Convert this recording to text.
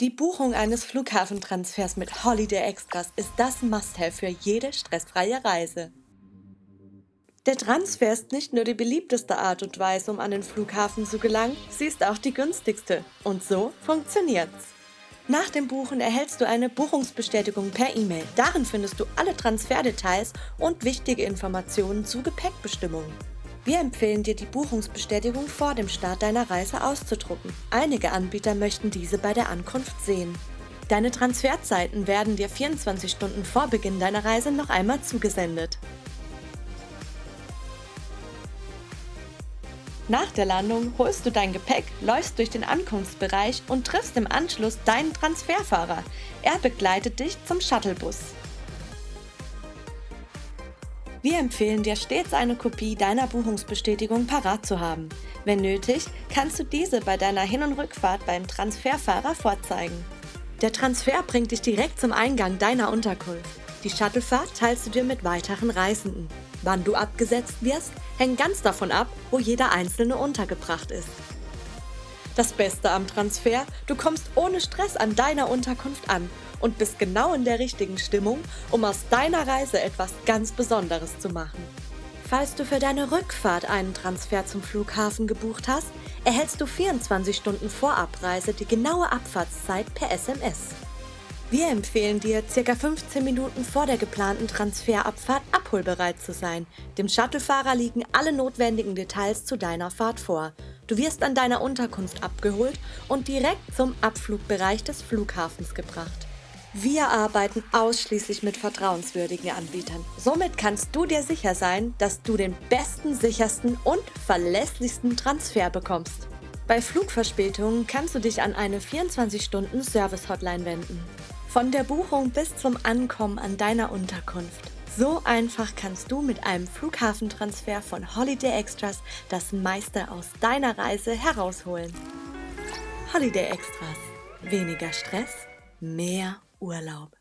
Die Buchung eines Flughafentransfers mit Holiday Extras ist das Must-Have für jede stressfreie Reise. Der Transfer ist nicht nur die beliebteste Art und Weise, um an den Flughafen zu gelangen, sie ist auch die günstigste. Und so funktioniert's. Nach dem Buchen erhältst du eine Buchungsbestätigung per E-Mail. Darin findest du alle Transferdetails und wichtige Informationen zu Gepäckbestimmungen. Wir empfehlen dir, die Buchungsbestätigung vor dem Start deiner Reise auszudrucken. Einige Anbieter möchten diese bei der Ankunft sehen. Deine Transferzeiten werden dir 24 Stunden vor Beginn deiner Reise noch einmal zugesendet. Nach der Landung holst du dein Gepäck, läufst durch den Ankunftsbereich und triffst im Anschluss deinen Transferfahrer. Er begleitet dich zum Shuttlebus. Wir empfehlen dir stets eine Kopie deiner Buchungsbestätigung parat zu haben. Wenn nötig, kannst du diese bei deiner Hin- und Rückfahrt beim Transferfahrer vorzeigen. Der Transfer bringt dich direkt zum Eingang deiner Unterkunft. Die Shuttlefahrt teilst du dir mit weiteren Reisenden. Wann du abgesetzt wirst, hängt ganz davon ab, wo jeder Einzelne untergebracht ist. Das Beste am Transfer, du kommst ohne Stress an deiner Unterkunft an und bist genau in der richtigen Stimmung, um aus deiner Reise etwas ganz Besonderes zu machen. Falls du für deine Rückfahrt einen Transfer zum Flughafen gebucht hast, erhältst du 24 Stunden vor Abreise die genaue Abfahrtszeit per SMS. Wir empfehlen dir, ca. 15 Minuten vor der geplanten Transferabfahrt abholbereit zu sein. Dem Shuttlefahrer liegen alle notwendigen Details zu deiner Fahrt vor. Du wirst an deiner Unterkunft abgeholt und direkt zum Abflugbereich des Flughafens gebracht. Wir arbeiten ausschließlich mit vertrauenswürdigen Anbietern. Somit kannst du dir sicher sein, dass du den besten, sichersten und verlässlichsten Transfer bekommst. Bei Flugverspätungen kannst du dich an eine 24-Stunden-Service-Hotline wenden. Von der Buchung bis zum Ankommen an deiner Unterkunft. So einfach kannst du mit einem Flughafentransfer von Holiday Extras das meiste aus deiner Reise herausholen. Holiday Extras. Weniger Stress, mehr Urlaub.